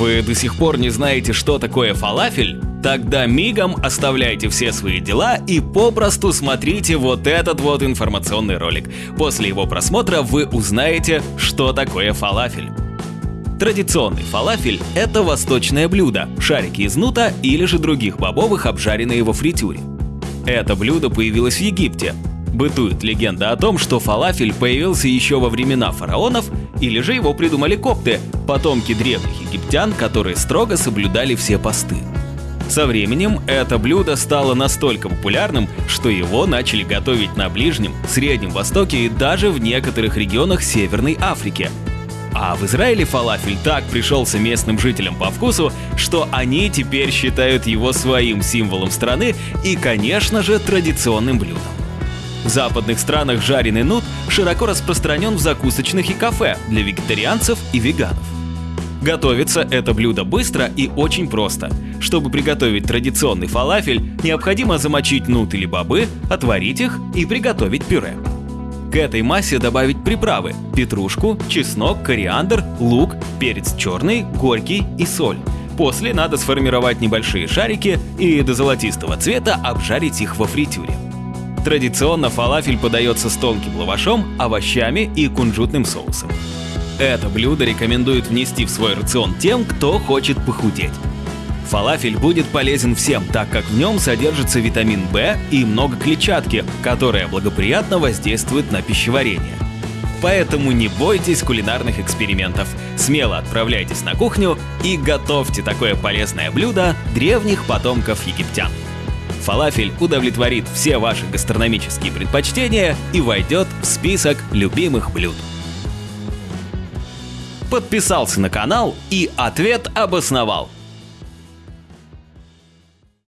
Вы до сих пор не знаете, что такое фалафель? Тогда мигом оставляйте все свои дела и попросту смотрите вот этот вот информационный ролик. После его просмотра вы узнаете, что такое фалафель. Традиционный фалафель – это восточное блюдо, шарики из нута или же других бобовых, обжаренные во фритюре. Это блюдо появилось в Египте. Бытует легенда о том, что фалафель появился еще во времена фараонов, или же его придумали копты, потомки древних египтян, которые строго соблюдали все посты. Со временем это блюдо стало настолько популярным, что его начали готовить на Ближнем, Среднем Востоке и даже в некоторых регионах Северной Африки. А в Израиле фалафель так пришелся местным жителям по вкусу, что они теперь считают его своим символом страны и, конечно же, традиционным блюдом. В западных странах жареный нут широко распространен в закусочных и кафе для вегетарианцев и веганов. Готовится это блюдо быстро и очень просто. Чтобы приготовить традиционный фалафель, необходимо замочить нут или бобы, отварить их и приготовить пюре. К этой массе добавить приправы – петрушку, чеснок, кориандр, лук, перец черный, горький и соль. После надо сформировать небольшие шарики и до золотистого цвета обжарить их во фритюре. Традиционно фалафель подается с тонким лавашом, овощами и кунжутным соусом. Это блюдо рекомендуют внести в свой рацион тем, кто хочет похудеть. Фалафель будет полезен всем, так как в нем содержится витамин В и много клетчатки, которая благоприятно воздействует на пищеварение. Поэтому не бойтесь кулинарных экспериментов. Смело отправляйтесь на кухню и готовьте такое полезное блюдо древних потомков египтян. Фалафель удовлетворит все ваши гастрономические предпочтения и войдет в список любимых блюд подписался на канал и ответ обосновал.